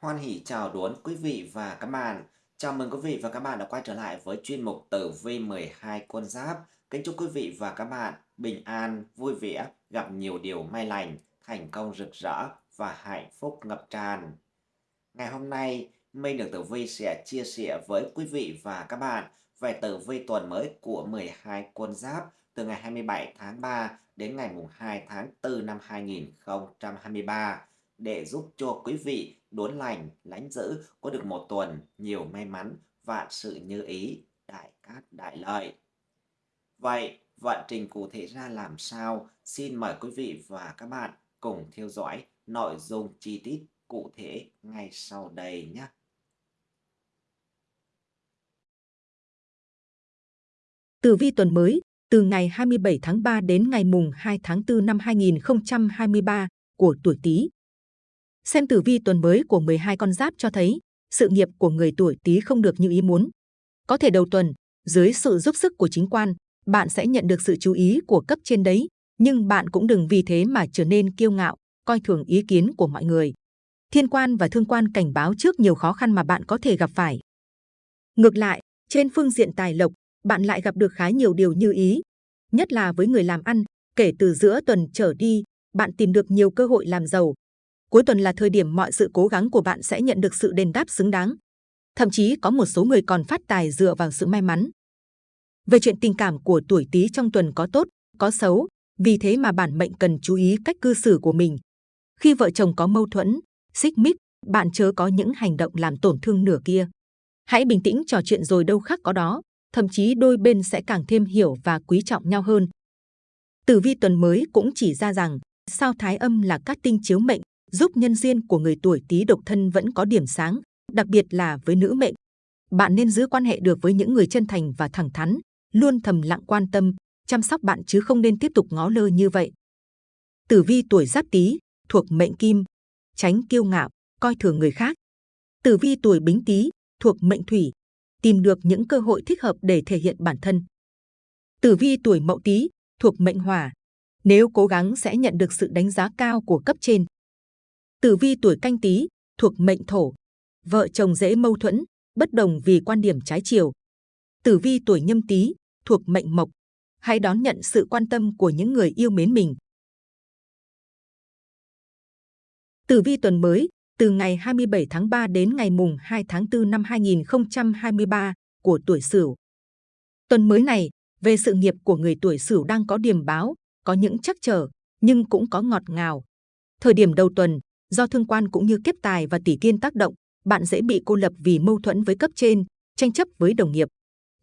Hoan hỷ chào đón quý vị và các bạn. Chào mừng quý vị và các bạn đã quay trở lại với chuyên mục Tử vi 12 con giáp. Kính chúc quý vị và các bạn bình an, vui vẻ, gặp nhiều điều may lành, thành công rực rỡ và hạnh phúc ngập tràn. Ngày hôm nay, Minh được Tử Vi sẽ chia sẻ với quý vị và các bạn về Tử Vi tuần mới của 12 con giáp từ ngày 27 tháng 3 đến ngày 2 tháng 4 năm 2023 để giúp cho quý vị đốn lành, lánh giữ có được một tuần nhiều may mắn, vạn sự như ý, đại cát đại lợi. Vậy, vận trình cụ thể ra làm sao? Xin mời quý vị và các bạn cùng theo dõi nội dung chi tiết cụ thể ngay sau đây nhé. Tử vi tuần mới, từ ngày 27 tháng 3 đến ngày mùng 2 tháng 4 năm 2023 của tuổi Tý. Xem tử vi tuần mới của 12 con giáp cho thấy, sự nghiệp của người tuổi Tý không được như ý muốn. Có thể đầu tuần, dưới sự giúp sức của chính quan, bạn sẽ nhận được sự chú ý của cấp trên đấy, nhưng bạn cũng đừng vì thế mà trở nên kiêu ngạo, coi thường ý kiến của mọi người. Thiên quan và thương quan cảnh báo trước nhiều khó khăn mà bạn có thể gặp phải. Ngược lại, trên phương diện tài lộc, bạn lại gặp được khá nhiều điều như ý. Nhất là với người làm ăn, kể từ giữa tuần trở đi, bạn tìm được nhiều cơ hội làm giàu. Cuối tuần là thời điểm mọi sự cố gắng của bạn sẽ nhận được sự đền đáp xứng đáng. Thậm chí có một số người còn phát tài dựa vào sự may mắn. Về chuyện tình cảm của tuổi Tý trong tuần có tốt, có xấu, vì thế mà bản mệnh cần chú ý cách cư xử của mình. Khi vợ chồng có mâu thuẫn, xích mích, bạn chớ có những hành động làm tổn thương nửa kia. Hãy bình tĩnh trò chuyện rồi đâu khác có đó, thậm chí đôi bên sẽ càng thêm hiểu và quý trọng nhau hơn. Tử vi tuần mới cũng chỉ ra rằng, sao thái âm là các tinh chiếu mệnh, giúp nhân duyên của người tuổi Tý độc thân vẫn có điểm sáng, đặc biệt là với nữ mệnh. Bạn nên giữ quan hệ được với những người chân thành và thẳng thắn, luôn thầm lặng quan tâm, chăm sóc bạn chứ không nên tiếp tục ngó lơ như vậy. Tử vi tuổi Giáp Tý thuộc mệnh Kim, tránh kiêu ngạo, coi thường người khác. Tử vi tuổi Bính Tý thuộc mệnh Thủy, tìm được những cơ hội thích hợp để thể hiện bản thân. Tử vi tuổi Mậu Tý thuộc mệnh Hỏa, nếu cố gắng sẽ nhận được sự đánh giá cao của cấp trên. Tử vi tuổi Canh Tý thuộc mệnh Thổ, vợ chồng dễ mâu thuẫn, bất đồng vì quan điểm trái chiều. Tử vi tuổi Nhâm Tý thuộc mệnh Mộc, hãy đón nhận sự quan tâm của những người yêu mến mình. Tử vi tuần mới từ ngày 27 tháng 3 đến ngày mùng 2 tháng 4 năm 2023 của tuổi Sửu. Tuần mới này, về sự nghiệp của người tuổi Sửu đang có điểm báo, có những chắc trở, nhưng cũng có ngọt ngào. Thời điểm đầu tuần, do thương quan cũng như kiếp tài và tỷ kiên tác động, bạn dễ bị cô lập vì mâu thuẫn với cấp trên, tranh chấp với đồng nghiệp.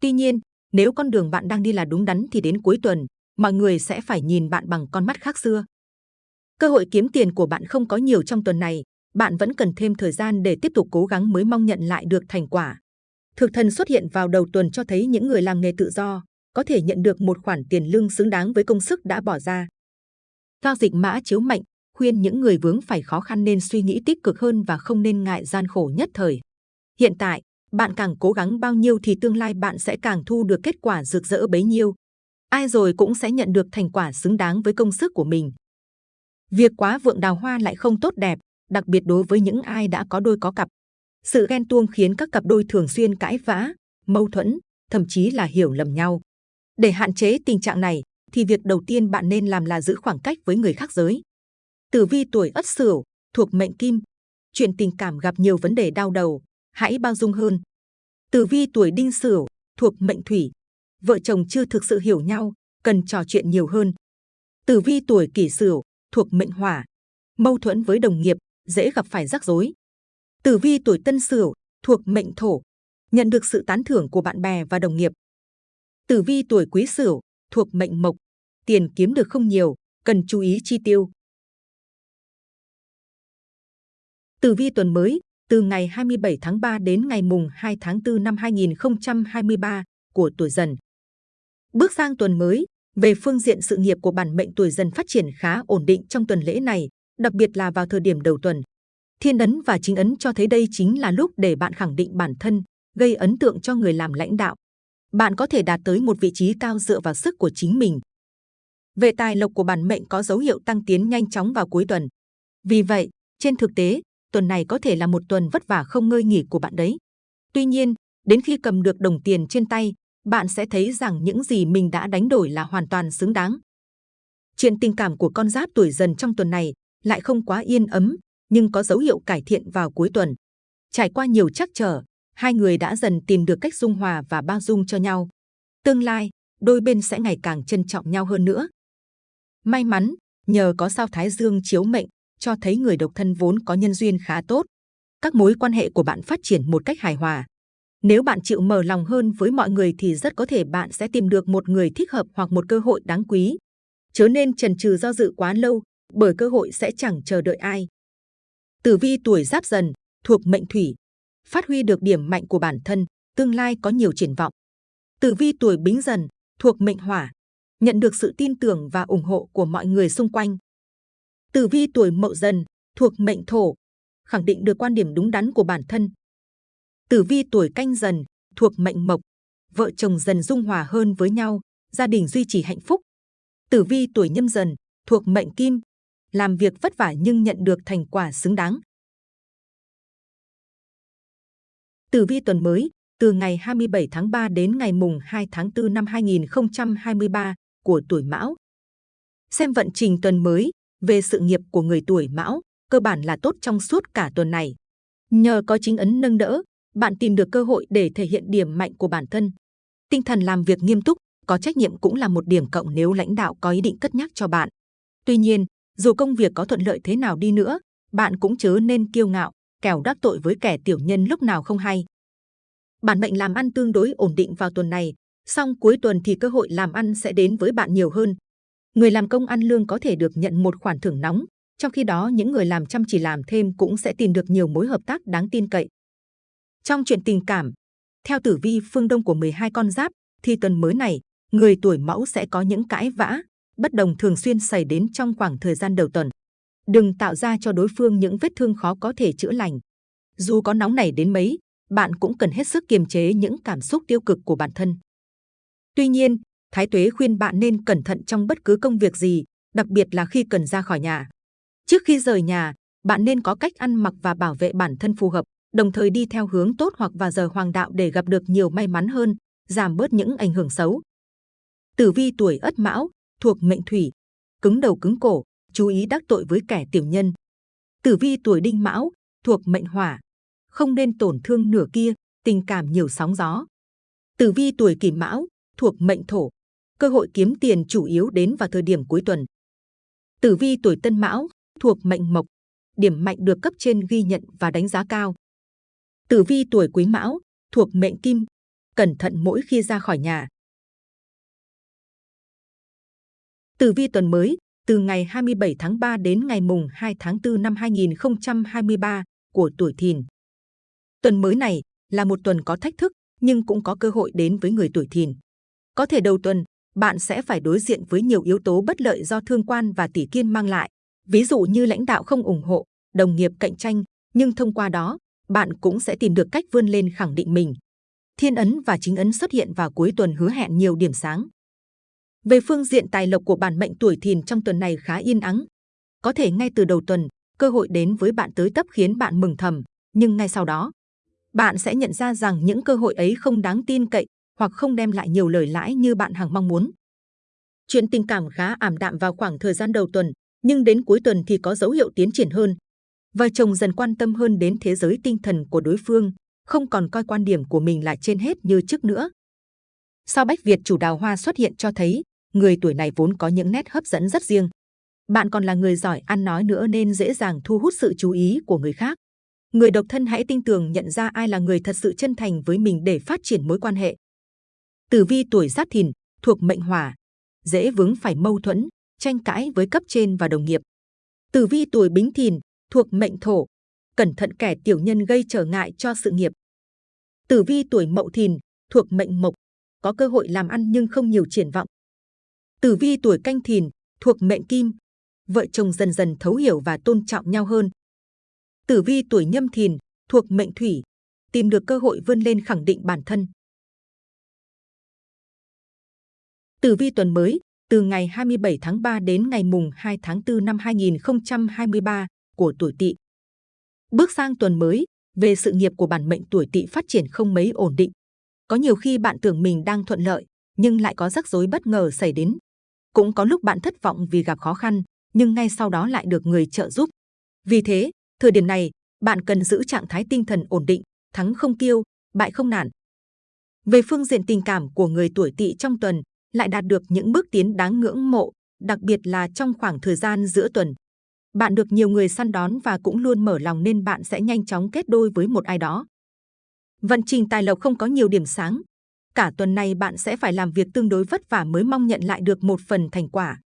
Tuy nhiên, nếu con đường bạn đang đi là đúng đắn thì đến cuối tuần, mọi người sẽ phải nhìn bạn bằng con mắt khác xưa. Cơ hội kiếm tiền của bạn không có nhiều trong tuần này, bạn vẫn cần thêm thời gian để tiếp tục cố gắng mới mong nhận lại được thành quả. Thực thần xuất hiện vào đầu tuần cho thấy những người làm nghề tự do có thể nhận được một khoản tiền lương xứng đáng với công sức đã bỏ ra. Giao dịch mã chiếu mệnh khuyên những người vướng phải khó khăn nên suy nghĩ tích cực hơn và không nên ngại gian khổ nhất thời. Hiện tại, bạn càng cố gắng bao nhiêu thì tương lai bạn sẽ càng thu được kết quả rực rỡ bấy nhiêu. Ai rồi cũng sẽ nhận được thành quả xứng đáng với công sức của mình. Việc quá vượng đào hoa lại không tốt đẹp, đặc biệt đối với những ai đã có đôi có cặp. Sự ghen tuông khiến các cặp đôi thường xuyên cãi vã, mâu thuẫn, thậm chí là hiểu lầm nhau. Để hạn chế tình trạng này, thì việc đầu tiên bạn nên làm là giữ khoảng cách với người khác giới. Tử vi tuổi Ất Sửu thuộc mệnh Kim, chuyện tình cảm gặp nhiều vấn đề đau đầu, hãy bao dung hơn. Tử vi tuổi Đinh Sửu thuộc mệnh Thủy, vợ chồng chưa thực sự hiểu nhau, cần trò chuyện nhiều hơn. Tử vi tuổi Kỷ Sửu thuộc mệnh Hỏa, mâu thuẫn với đồng nghiệp, dễ gặp phải rắc rối. Tử vi tuổi Tân Sửu thuộc mệnh Thổ, nhận được sự tán thưởng của bạn bè và đồng nghiệp. Tử vi tuổi Quý Sửu thuộc mệnh Mộc, tiền kiếm được không nhiều, cần chú ý chi tiêu. Tử vi tuần mới từ ngày 27 tháng 3 đến ngày mùng 2 tháng 4 năm 2023 của tuổi Dần. Bước sang tuần mới, về phương diện sự nghiệp của bản mệnh tuổi Dần phát triển khá ổn định trong tuần lễ này, đặc biệt là vào thời điểm đầu tuần. Thiên ấn và chính ấn cho thấy đây chính là lúc để bạn khẳng định bản thân, gây ấn tượng cho người làm lãnh đạo. Bạn có thể đạt tới một vị trí cao dựa vào sức của chính mình. Về tài lộc của bản mệnh có dấu hiệu tăng tiến nhanh chóng vào cuối tuần. Vì vậy, trên thực tế, tuần này có thể là một tuần vất vả không ngơi nghỉ của bạn đấy. Tuy nhiên, đến khi cầm được đồng tiền trên tay, bạn sẽ thấy rằng những gì mình đã đánh đổi là hoàn toàn xứng đáng. Chuyện tình cảm của con giáp tuổi dần trong tuần này lại không quá yên ấm, nhưng có dấu hiệu cải thiện vào cuối tuần. Trải qua nhiều trắc trở, hai người đã dần tìm được cách dung hòa và bao dung cho nhau. Tương lai, đôi bên sẽ ngày càng trân trọng nhau hơn nữa. May mắn, nhờ có sao Thái Dương chiếu mệnh, cho thấy người độc thân vốn có nhân duyên khá tốt. Các mối quan hệ của bạn phát triển một cách hài hòa. Nếu bạn chịu mở lòng hơn với mọi người thì rất có thể bạn sẽ tìm được một người thích hợp hoặc một cơ hội đáng quý. Chớ nên chần chừ do dự quá lâu, bởi cơ hội sẽ chẳng chờ đợi ai. Tử vi tuổi giáp dần, thuộc mệnh thủy, phát huy được điểm mạnh của bản thân, tương lai có nhiều triển vọng. Tử vi tuổi bính dần, thuộc mệnh hỏa, nhận được sự tin tưởng và ủng hộ của mọi người xung quanh. Tử vi tuổi mậu dần, thuộc mệnh thổ, khẳng định được quan điểm đúng đắn của bản thân. Tử vi tuổi canh dần, thuộc mệnh mộc, vợ chồng dần dung hòa hơn với nhau, gia đình duy trì hạnh phúc. Tử vi tuổi nhâm dần, thuộc mệnh kim, làm việc vất vả nhưng nhận được thành quả xứng đáng. Tử vi tuần mới, từ ngày 27 tháng 3 đến ngày mùng 2 tháng 4 năm 2023 của tuổi Mão. Xem vận trình tuần mới về sự nghiệp của người tuổi Mão, cơ bản là tốt trong suốt cả tuần này. Nhờ có chính ấn nâng đỡ, bạn tìm được cơ hội để thể hiện điểm mạnh của bản thân. Tinh thần làm việc nghiêm túc, có trách nhiệm cũng là một điểm cộng nếu lãnh đạo có ý định cất nhắc cho bạn. Tuy nhiên, dù công việc có thuận lợi thế nào đi nữa, bạn cũng chớ nên kiêu ngạo, kẻo đắc tội với kẻ tiểu nhân lúc nào không hay. Bản mệnh làm ăn tương đối ổn định vào tuần này, song cuối tuần thì cơ hội làm ăn sẽ đến với bạn nhiều hơn. Người làm công ăn lương có thể được nhận một khoản thưởng nóng, trong khi đó những người làm chăm chỉ làm thêm cũng sẽ tìm được nhiều mối hợp tác đáng tin cậy. Trong chuyện tình cảm, theo tử vi phương đông của 12 con giáp, thì tuần mới này, người tuổi mẫu sẽ có những cãi vã, bất đồng thường xuyên xảy đến trong khoảng thời gian đầu tuần. Đừng tạo ra cho đối phương những vết thương khó có thể chữa lành. Dù có nóng nảy đến mấy, bạn cũng cần hết sức kiềm chế những cảm xúc tiêu cực của bản thân. Tuy nhiên, Thái Tuế khuyên bạn nên cẩn thận trong bất cứ công việc gì, đặc biệt là khi cần ra khỏi nhà. Trước khi rời nhà, bạn nên có cách ăn mặc và bảo vệ bản thân phù hợp, đồng thời đi theo hướng tốt hoặc vào giờ hoàng đạo để gặp được nhiều may mắn hơn, giảm bớt những ảnh hưởng xấu. Tử vi tuổi Ất Mão, thuộc mệnh thủy, cứng đầu cứng cổ, chú ý đắc tội với kẻ tiểu nhân. Tử vi tuổi Đinh Mão, thuộc mệnh hỏa, không nên tổn thương nửa kia, tình cảm nhiều sóng gió. Tử vi tuổi Kỷ Mão, thuộc mệnh thổ, cơ hội kiếm tiền chủ yếu đến vào thời điểm cuối tuần. Tử vi tuổi Tân Mão, thuộc mệnh mộc, điểm mạnh được cấp trên ghi nhận và đánh giá cao. Tử vi tuổi Quý Mão, thuộc mệnh kim, cẩn thận mỗi khi ra khỏi nhà. Tử vi tuần mới, từ ngày 27 tháng 3 đến ngày mùng 2 tháng 4 năm 2023 của tuổi Thìn. Tuần mới này là một tuần có thách thức, nhưng cũng có cơ hội đến với người tuổi Thìn. Có thể đầu tuần, bạn sẽ phải đối diện với nhiều yếu tố bất lợi do thương quan và tỷ kiên mang lại. Ví dụ như lãnh đạo không ủng hộ, đồng nghiệp cạnh tranh, nhưng thông qua đó, bạn cũng sẽ tìm được cách vươn lên khẳng định mình. Thiên ấn và chính ấn xuất hiện vào cuối tuần hứa hẹn nhiều điểm sáng. Về phương diện tài lộc của bản mệnh tuổi thìn trong tuần này khá yên ắng. Có thể ngay từ đầu tuần, cơ hội đến với bạn tới tấp khiến bạn mừng thầm, nhưng ngay sau đó, bạn sẽ nhận ra rằng những cơ hội ấy không đáng tin cậy hoặc không đem lại nhiều lời lãi như bạn hàng mong muốn. Chuyện tình cảm khá ảm đạm vào khoảng thời gian đầu tuần, nhưng đến cuối tuần thì có dấu hiệu tiến triển hơn. Vợ chồng dần quan tâm hơn đến thế giới tinh thần của đối phương, không còn coi quan điểm của mình là trên hết như trước nữa. Sao Bách Việt chủ đào hoa xuất hiện cho thấy, người tuổi này vốn có những nét hấp dẫn rất riêng. Bạn còn là người giỏi ăn nói nữa nên dễ dàng thu hút sự chú ý của người khác. Người độc thân hãy tinh tường nhận ra ai là người thật sự chân thành với mình để phát triển mối quan hệ. Tử vi tuổi Giáp Thìn thuộc mệnh Hỏa, dễ vướng phải mâu thuẫn, tranh cãi với cấp trên và đồng nghiệp. Tử vi tuổi Bính Thìn thuộc mệnh Thổ, cẩn thận kẻ tiểu nhân gây trở ngại cho sự nghiệp. Tử vi tuổi Mậu Thìn thuộc mệnh Mộc, có cơ hội làm ăn nhưng không nhiều triển vọng. Tử vi tuổi Canh Thìn thuộc mệnh Kim, vợ chồng dần dần thấu hiểu và tôn trọng nhau hơn. Tử vi tuổi Nhâm Thìn thuộc mệnh Thủy, tìm được cơ hội vươn lên khẳng định bản thân. Tử vi tuần mới, từ ngày 27 tháng 3 đến ngày mùng 2 tháng 4 năm 2023 của tuổi Tỵ. Bước sang tuần mới, về sự nghiệp của bản mệnh tuổi Tỵ phát triển không mấy ổn định. Có nhiều khi bạn tưởng mình đang thuận lợi, nhưng lại có rắc rối bất ngờ xảy đến. Cũng có lúc bạn thất vọng vì gặp khó khăn, nhưng ngay sau đó lại được người trợ giúp. Vì thế, thời điểm này, bạn cần giữ trạng thái tinh thần ổn định, thắng không kiêu, bại không nản. Về phương diện tình cảm của người tuổi Tỵ trong tuần, lại đạt được những bước tiến đáng ngưỡng mộ, đặc biệt là trong khoảng thời gian giữa tuần. Bạn được nhiều người săn đón và cũng luôn mở lòng nên bạn sẽ nhanh chóng kết đôi với một ai đó. Vận trình tài lộc không có nhiều điểm sáng. Cả tuần này bạn sẽ phải làm việc tương đối vất vả mới mong nhận lại được một phần thành quả.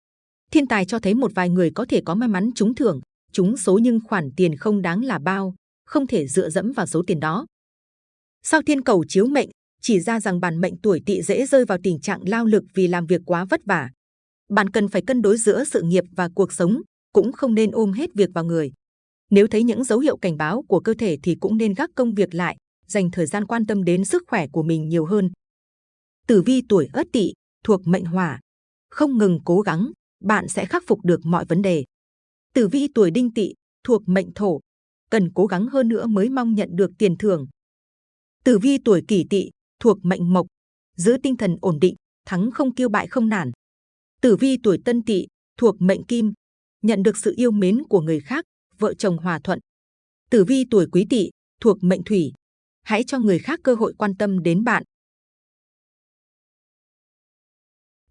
Thiên tài cho thấy một vài người có thể có may mắn trúng thưởng, trúng số nhưng khoản tiền không đáng là bao, không thể dựa dẫm vào số tiền đó. Sao thiên cầu chiếu mệnh, chỉ ra rằng bản mệnh tuổi tỵ dễ rơi vào tình trạng lao lực vì làm việc quá vất vả. Bạn cần phải cân đối giữa sự nghiệp và cuộc sống, cũng không nên ôm hết việc vào người. Nếu thấy những dấu hiệu cảnh báo của cơ thể thì cũng nên gác công việc lại, dành thời gian quan tâm đến sức khỏe của mình nhiều hơn. Tử vi tuổi Ất Tỵ thuộc mệnh Hỏa, không ngừng cố gắng, bạn sẽ khắc phục được mọi vấn đề. Tử vi tuổi Đinh Tỵ thuộc mệnh Thổ, cần cố gắng hơn nữa mới mong nhận được tiền thưởng. Tử vi tuổi Kỷ Tỵ thuộc mệnh Mộc, giữ tinh thần ổn định, thắng không kiêu bại không nản. Tử vi tuổi Tân Tỵ thuộc mệnh Kim, nhận được sự yêu mến của người khác, vợ chồng hòa thuận. Tử vi tuổi Quý Tỵ thuộc mệnh Thủy, hãy cho người khác cơ hội quan tâm đến bạn.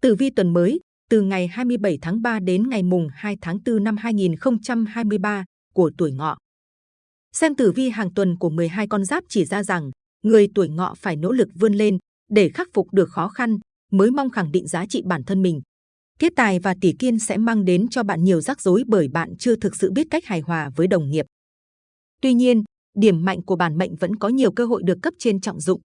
Tử vi tuần mới, từ ngày 27 tháng 3 đến ngày mùng 2 tháng 4 năm 2023 của tuổi ngọ. Xem tử vi hàng tuần của 12 con giáp chỉ ra rằng, người tuổi ngọ phải nỗ lực vươn lên để khắc phục được khó khăn, mới mong khẳng định giá trị bản thân mình. Thiết tài và tỷ kiên sẽ mang đến cho bạn nhiều rắc rối bởi bạn chưa thực sự biết cách hài hòa với đồng nghiệp. Tuy nhiên, điểm mạnh của bản mệnh vẫn có nhiều cơ hội được cấp trên trọng dụng.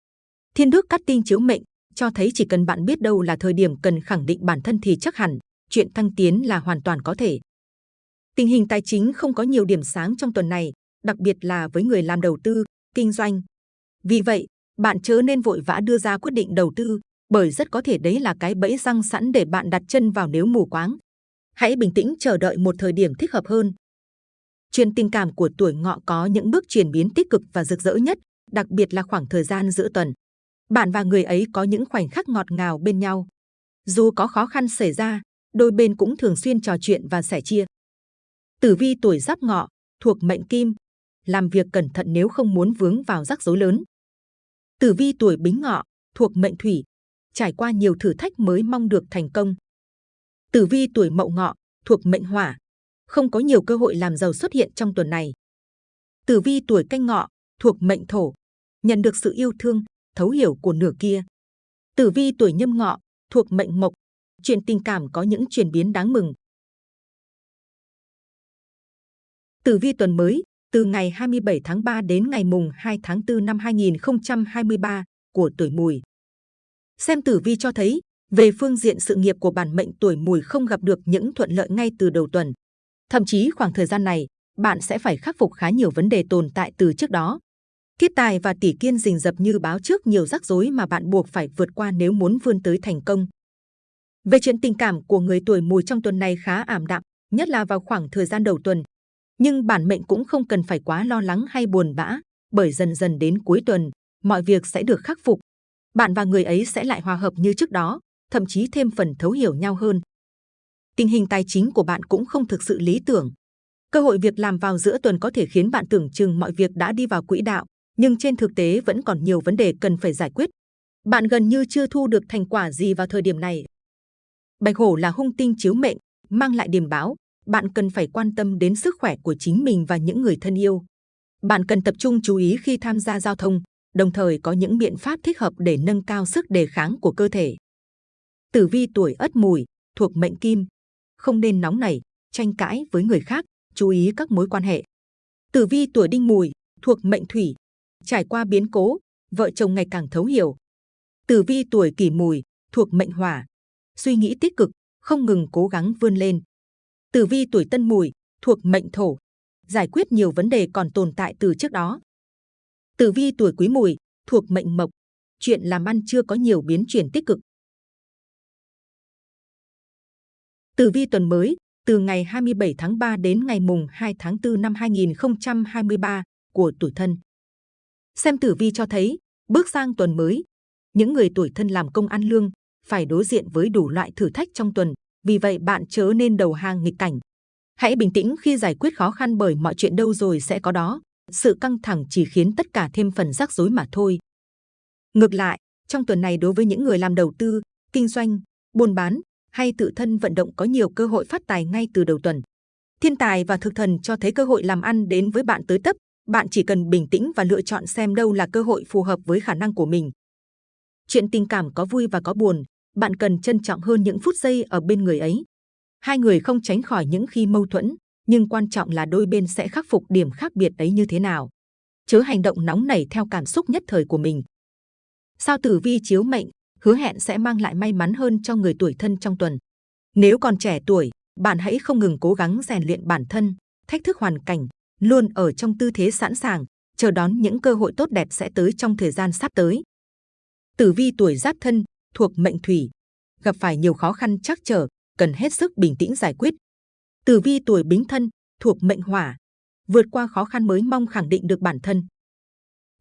Thiên đức cắt tinh chiếu mệnh cho thấy chỉ cần bạn biết đâu là thời điểm cần khẳng định bản thân thì chắc hẳn chuyện thăng tiến là hoàn toàn có thể. Tình hình tài chính không có nhiều điểm sáng trong tuần này, đặc biệt là với người làm đầu tư, kinh doanh. Vì vậy, bạn chớ nên vội vã đưa ra quyết định đầu tư, bởi rất có thể đấy là cái bẫy răng sẵn để bạn đặt chân vào nếu mù quáng. Hãy bình tĩnh chờ đợi một thời điểm thích hợp hơn. Chuyện tình cảm của tuổi ngọ có những bước chuyển biến tích cực và rực rỡ nhất, đặc biệt là khoảng thời gian giữa tuần. Bạn và người ấy có những khoảnh khắc ngọt ngào bên nhau. Dù có khó khăn xảy ra, đôi bên cũng thường xuyên trò chuyện và sẻ chia. Tử vi tuổi giáp ngọ, thuộc mệnh kim, làm việc cẩn thận nếu không muốn vướng vào rắc rối lớn. Tử vi tuổi bính ngọ, thuộc mệnh thủy, trải qua nhiều thử thách mới mong được thành công. Tử vi tuổi mậu ngọ, thuộc mệnh hỏa, không có nhiều cơ hội làm giàu xuất hiện trong tuần này. Tử vi tuổi canh ngọ, thuộc mệnh thổ, nhận được sự yêu thương, thấu hiểu của nửa kia. Tử vi tuổi nhâm ngọ, thuộc mệnh mộc, chuyện tình cảm có những chuyển biến đáng mừng. Tử vi tuần mới, từ ngày 27 tháng 3 đến ngày mùng 2 tháng 4 năm 2023 của tuổi mùi. Xem tử vi cho thấy, về phương diện sự nghiệp của bản mệnh tuổi mùi không gặp được những thuận lợi ngay từ đầu tuần. Thậm chí khoảng thời gian này, bạn sẽ phải khắc phục khá nhiều vấn đề tồn tại từ trước đó. Kiết tài và tỷ kiên rình rập như báo trước nhiều rắc rối mà bạn buộc phải vượt qua nếu muốn vươn tới thành công. Về chuyện tình cảm của người tuổi mùi trong tuần này khá ảm đạm, nhất là vào khoảng thời gian đầu tuần. Nhưng bản mệnh cũng không cần phải quá lo lắng hay buồn bã, bởi dần dần đến cuối tuần, mọi việc sẽ được khắc phục. Bạn và người ấy sẽ lại hòa hợp như trước đó, thậm chí thêm phần thấu hiểu nhau hơn. Tình hình tài chính của bạn cũng không thực sự lý tưởng. Cơ hội việc làm vào giữa tuần có thể khiến bạn tưởng chừng mọi việc đã đi vào quỹ đạo, nhưng trên thực tế vẫn còn nhiều vấn đề cần phải giải quyết. Bạn gần như chưa thu được thành quả gì vào thời điểm này. Bạch hổ là hung tinh chiếu mệnh, mang lại điềm báo. Bạn cần phải quan tâm đến sức khỏe của chính mình và những người thân yêu. Bạn cần tập trung chú ý khi tham gia giao thông, đồng thời có những biện pháp thích hợp để nâng cao sức đề kháng của cơ thể. Tử vi tuổi Ất Mùi thuộc mệnh Kim, không nên nóng nảy, tranh cãi với người khác, chú ý các mối quan hệ. Tử vi tuổi Đinh Mùi thuộc mệnh Thủy, trải qua biến cố, vợ chồng ngày càng thấu hiểu. Tử vi tuổi kỷ mùi, thuộc mệnh hỏa, suy nghĩ tích cực, không ngừng cố gắng vươn lên. Tử vi tuổi tân mùi, thuộc mệnh thổ, giải quyết nhiều vấn đề còn tồn tại từ trước đó. Tử vi tuổi quý mùi, thuộc mệnh mộc, chuyện làm ăn chưa có nhiều biến chuyển tích cực. Tử vi tuần mới, từ ngày 27 tháng 3 đến ngày mùng 2 tháng 4 năm 2023 của tuổi thân. Xem tử vi cho thấy, bước sang tuần mới, những người tuổi thân làm công ăn lương phải đối diện với đủ loại thử thách trong tuần, vì vậy bạn chớ nên đầu hàng nghịch cảnh. Hãy bình tĩnh khi giải quyết khó khăn bởi mọi chuyện đâu rồi sẽ có đó. Sự căng thẳng chỉ khiến tất cả thêm phần rắc rối mà thôi. Ngược lại, trong tuần này đối với những người làm đầu tư, kinh doanh, buôn bán hay tự thân vận động có nhiều cơ hội phát tài ngay từ đầu tuần. Thiên tài và thực thần cho thấy cơ hội làm ăn đến với bạn tới tấp, bạn chỉ cần bình tĩnh và lựa chọn xem đâu là cơ hội phù hợp với khả năng của mình. Chuyện tình cảm có vui và có buồn, bạn cần trân trọng hơn những phút giây ở bên người ấy. Hai người không tránh khỏi những khi mâu thuẫn, nhưng quan trọng là đôi bên sẽ khắc phục điểm khác biệt ấy như thế nào. Chớ hành động nóng nảy theo cảm xúc nhất thời của mình. Sao tử vi chiếu mệnh, hứa hẹn sẽ mang lại may mắn hơn cho người tuổi thân trong tuần. Nếu còn trẻ tuổi, bạn hãy không ngừng cố gắng rèn luyện bản thân, thách thức hoàn cảnh, luôn ở trong tư thế sẵn sàng, chờ đón những cơ hội tốt đẹp sẽ tới trong thời gian sắp tới. Tử vi tuổi giáp thân, thuộc mệnh thủy, gặp phải nhiều khó khăn chắc trở, cần hết sức bình tĩnh giải quyết. Tử vi tuổi bính thân, thuộc mệnh hỏa, vượt qua khó khăn mới mong khẳng định được bản thân.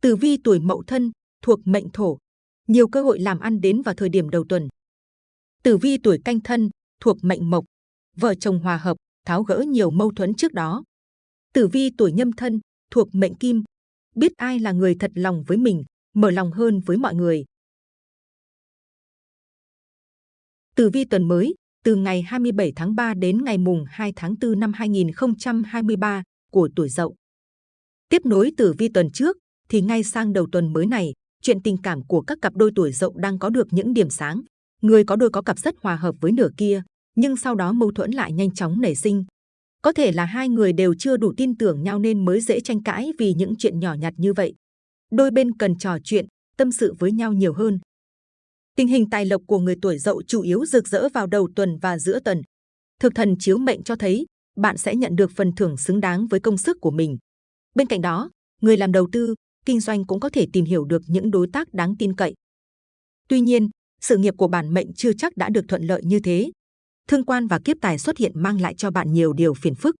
Tử vi tuổi mậu thân, thuộc mệnh thổ, nhiều cơ hội làm ăn đến vào thời điểm đầu tuần. Tử vi tuổi canh thân, thuộc mệnh mộc, vợ chồng hòa hợp, tháo gỡ nhiều mâu thuẫn trước đó. Tử vi tuổi nhâm thân, thuộc mệnh kim, biết ai là người thật lòng với mình, mở lòng hơn với mọi người. Tử vi tuần mới, từ ngày 27 tháng 3 đến ngày mùng 2 tháng 4 năm 2023 của tuổi Dậu. Tiếp nối tử vi tuần trước, thì ngay sang đầu tuần mới này, chuyện tình cảm của các cặp đôi tuổi Dậu đang có được những điểm sáng. Người có đôi có cặp rất hòa hợp với nửa kia, nhưng sau đó mâu thuẫn lại nhanh chóng nảy sinh. Có thể là hai người đều chưa đủ tin tưởng nhau nên mới dễ tranh cãi vì những chuyện nhỏ nhặt như vậy. Đôi bên cần trò chuyện, tâm sự với nhau nhiều hơn, Tình hình tài lộc của người tuổi dậu chủ yếu rực rỡ vào đầu tuần và giữa tuần. Thực thần chiếu mệnh cho thấy bạn sẽ nhận được phần thưởng xứng đáng với công sức của mình. Bên cạnh đó, người làm đầu tư, kinh doanh cũng có thể tìm hiểu được những đối tác đáng tin cậy. Tuy nhiên, sự nghiệp của bản mệnh chưa chắc đã được thuận lợi như thế. Thương quan và kiếp tài xuất hiện mang lại cho bạn nhiều điều phiền phức.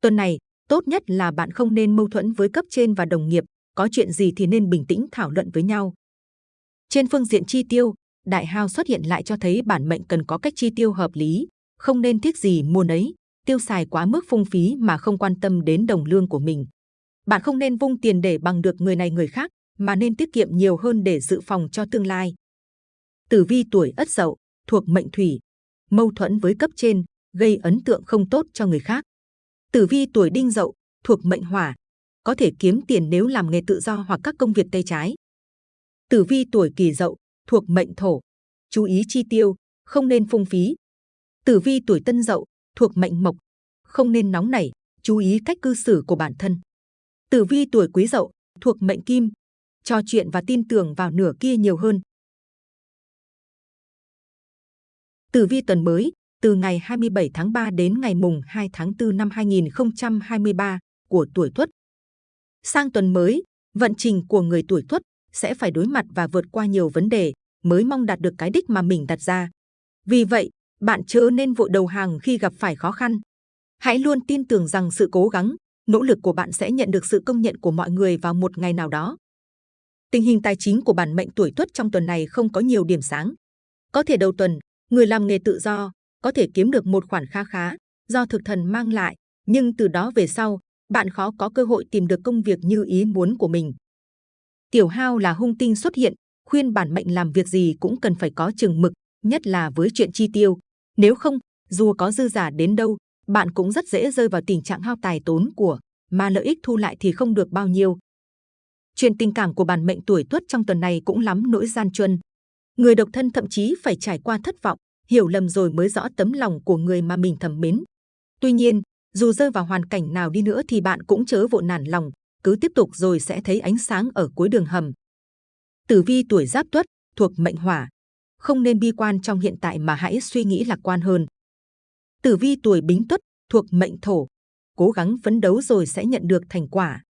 Tuần này, tốt nhất là bạn không nên mâu thuẫn với cấp trên và đồng nghiệp, có chuyện gì thì nên bình tĩnh thảo luận với nhau. Trên phương diện chi tiêu, đại hao xuất hiện lại cho thấy bản mệnh cần có cách chi tiêu hợp lý, không nên tiếc gì mua nấy, tiêu xài quá mức phung phí mà không quan tâm đến đồng lương của mình. Bạn không nên vung tiền để bằng được người này người khác, mà nên tiết kiệm nhiều hơn để dự phòng cho tương lai. Tử vi tuổi Ất Dậu thuộc mệnh Thủy, mâu thuẫn với cấp trên, gây ấn tượng không tốt cho người khác. Tử vi tuổi Đinh Dậu thuộc mệnh Hỏa, có thể kiếm tiền nếu làm nghề tự do hoặc các công việc tay trái. Tử vi tuổi Kỷ Dậu thuộc mệnh thổ, chú ý chi tiêu, không nên phung phí. Tử vi tuổi tân dậu, thuộc mệnh mộc, không nên nóng nảy, chú ý cách cư xử của bản thân. Tử vi tuổi quý dậu, thuộc mệnh kim, trò chuyện và tin tưởng vào nửa kia nhiều hơn. Tử vi tuần mới, từ ngày 27 tháng 3 đến ngày mùng 2 tháng 4 năm 2023 của tuổi Tuất. Sang tuần mới, vận trình của người tuổi Tuất sẽ phải đối mặt và vượt qua nhiều vấn đề mới mong đạt được cái đích mà mình đặt ra. Vì vậy, bạn chớ nên vội đầu hàng khi gặp phải khó khăn. Hãy luôn tin tưởng rằng sự cố gắng, nỗ lực của bạn sẽ nhận được sự công nhận của mọi người vào một ngày nào đó. Tình hình tài chính của bản mệnh tuổi Tuất trong tuần này không có nhiều điểm sáng. Có thể đầu tuần, người làm nghề tự do có thể kiếm được một khoản kha khá do thực thần mang lại, nhưng từ đó về sau, bạn khó có cơ hội tìm được công việc như ý muốn của mình. Tiểu hao là hung tinh xuất hiện, khuyên bản mệnh làm việc gì cũng cần phải có chừng mực, nhất là với chuyện chi tiêu. Nếu không, dù có dư giả đến đâu, bạn cũng rất dễ rơi vào tình trạng hao tài tốn của, mà lợi ích thu lại thì không được bao nhiêu. Chuyện tình cảm của bản mệnh tuổi tuất trong tuần này cũng lắm nỗi gian truân. Người độc thân thậm chí phải trải qua thất vọng, hiểu lầm rồi mới rõ tấm lòng của người mà mình thầm mến. Tuy nhiên, dù rơi vào hoàn cảnh nào đi nữa thì bạn cũng chớ vội nản lòng, cứ tiếp tục rồi sẽ thấy ánh sáng ở cuối đường hầm. Tử vi tuổi Giáp Tuất thuộc mệnh Hỏa, không nên bi quan trong hiện tại mà hãy suy nghĩ lạc quan hơn. Tử vi tuổi Bính Tuất thuộc mệnh Thổ, cố gắng phấn đấu rồi sẽ nhận được thành quả.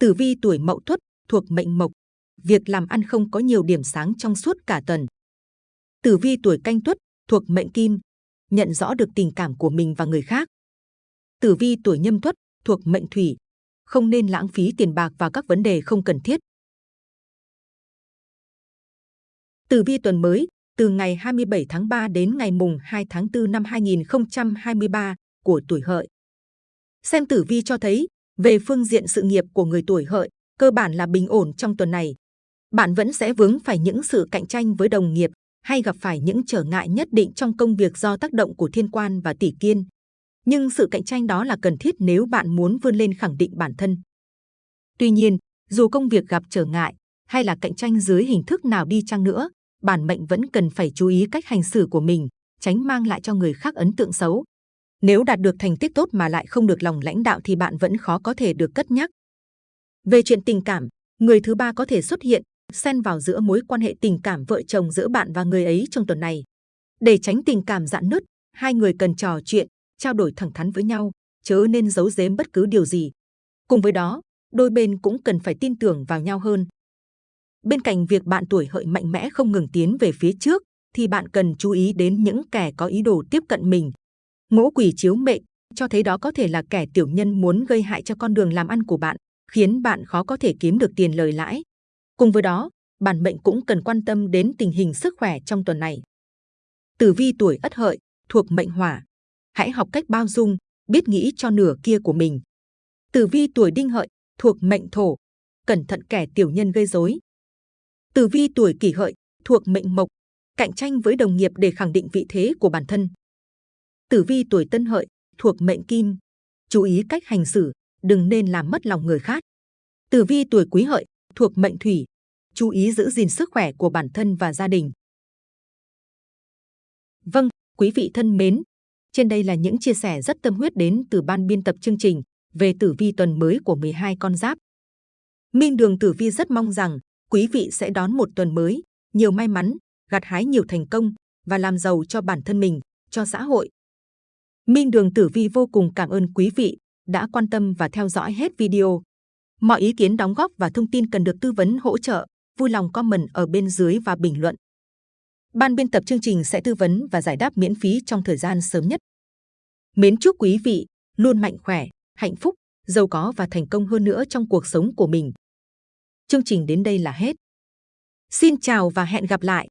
Tử vi tuổi Mậu Tuất thuộc mệnh Mộc, việc làm ăn không có nhiều điểm sáng trong suốt cả tuần. Tử vi tuổi Canh Tuất thuộc mệnh Kim, nhận rõ được tình cảm của mình và người khác. Tử vi tuổi Nhâm Tuất thuộc mệnh Thủy, không nên lãng phí tiền bạc vào các vấn đề không cần thiết. Tử vi tuần mới, từ ngày 27 tháng 3 đến ngày mùng 2 tháng 4 năm 2023 của tuổi hợi. Xem tử vi cho thấy, về phương diện sự nghiệp của người tuổi hợi, cơ bản là bình ổn trong tuần này. Bạn vẫn sẽ vướng phải những sự cạnh tranh với đồng nghiệp hay gặp phải những trở ngại nhất định trong công việc do tác động của thiên quan và tỷ kiên. Nhưng sự cạnh tranh đó là cần thiết nếu bạn muốn vươn lên khẳng định bản thân. Tuy nhiên, dù công việc gặp trở ngại hay là cạnh tranh dưới hình thức nào đi chăng nữa, bản mệnh vẫn cần phải chú ý cách hành xử của mình, tránh mang lại cho người khác ấn tượng xấu. Nếu đạt được thành tích tốt mà lại không được lòng lãnh đạo thì bạn vẫn khó có thể được cất nhắc. Về chuyện tình cảm, người thứ ba có thể xuất hiện, xen vào giữa mối quan hệ tình cảm vợ chồng giữa bạn và người ấy trong tuần này. Để tránh tình cảm dạn nứt, hai người cần trò chuyện, trao đổi thẳng thắn với nhau, chớ nên giấu giếm bất cứ điều gì. Cùng với đó, đôi bên cũng cần phải tin tưởng vào nhau hơn. Bên cạnh việc bạn tuổi hợi mạnh mẽ không ngừng tiến về phía trước, thì bạn cần chú ý đến những kẻ có ý đồ tiếp cận mình. Ngũ quỷ chiếu mệnh cho thấy đó có thể là kẻ tiểu nhân muốn gây hại cho con đường làm ăn của bạn, khiến bạn khó có thể kiếm được tiền lời lãi. Cùng với đó, bản mệnh cũng cần quan tâm đến tình hình sức khỏe trong tuần này. Tử vi tuổi Ất Hợi thuộc mệnh Hỏa, hãy học cách bao dung, biết nghĩ cho nửa kia của mình. Tử vi tuổi Đinh Hợi thuộc mệnh Thổ, cẩn thận kẻ tiểu nhân gây rối. Tử vi tuổi Kỷ Hợi thuộc mệnh Mộc, cạnh tranh với đồng nghiệp để khẳng định vị thế của bản thân. Tử vi tuổi Tân Hợi thuộc mệnh Kim, chú ý cách hành xử, đừng nên làm mất lòng người khác. Tử vi tuổi Quý Hợi thuộc mệnh Thủy, chú ý giữ gìn sức khỏe của bản thân và gia đình. Vâng, quý vị thân mến, trên đây là những chia sẻ rất tâm huyết đến từ ban biên tập chương trình về tử vi tuần mới của 12 con giáp. Minh Đường Tử Vi rất mong rằng quý vị sẽ đón một tuần mới, nhiều may mắn, gặt hái nhiều thành công và làm giàu cho bản thân mình, cho xã hội. Minh Đường Tử Vi vô cùng cảm ơn quý vị đã quan tâm và theo dõi hết video. Mọi ý kiến đóng góp và thông tin cần được tư vấn hỗ trợ, vui lòng comment ở bên dưới và bình luận. Ban biên tập chương trình sẽ tư vấn và giải đáp miễn phí trong thời gian sớm nhất. Mến chúc quý vị luôn mạnh khỏe, hạnh phúc, giàu có và thành công hơn nữa trong cuộc sống của mình. Chương trình đến đây là hết. Xin chào và hẹn gặp lại!